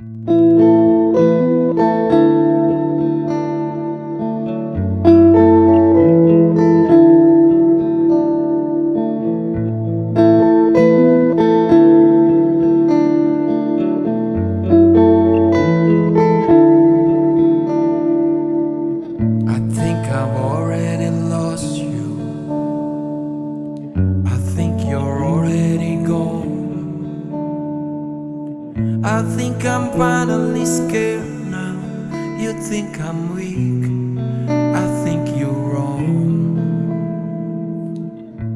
I I think I'm finally scared now. You think I'm weak. I think you're wrong.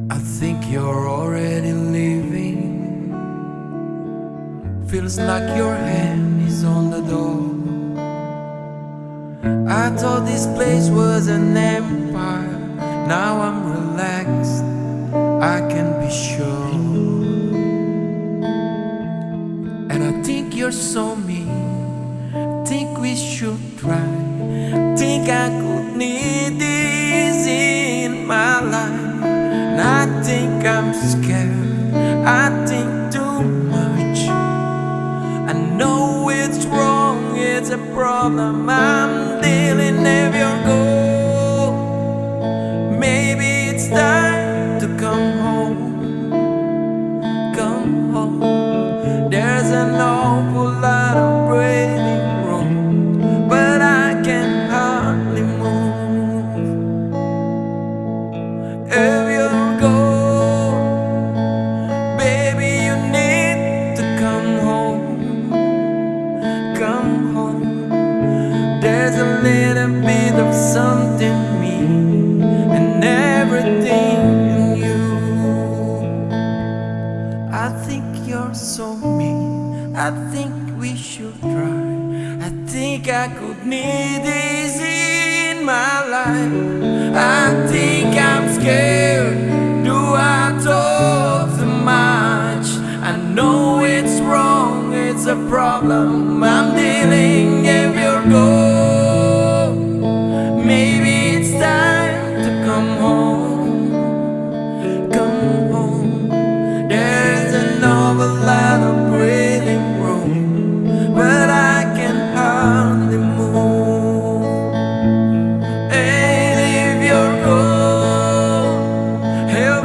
I think you're already leaving. Feels like your hand is on the door. I thought this place was an empire. Now I'm relaxed, I can be sure. You're so mean. Think we should try. Think I could need this in my life. And I think I'm scared. I think too much. I know it's wrong, it's a problem I'm I think we should try. I think I could need this in my life. I think I'm scared. Do I talk too much? I know it's wrong, it's a problem I'm dealing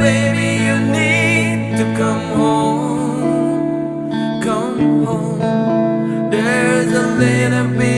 baby, you need to come home. Come home. There's a little bit.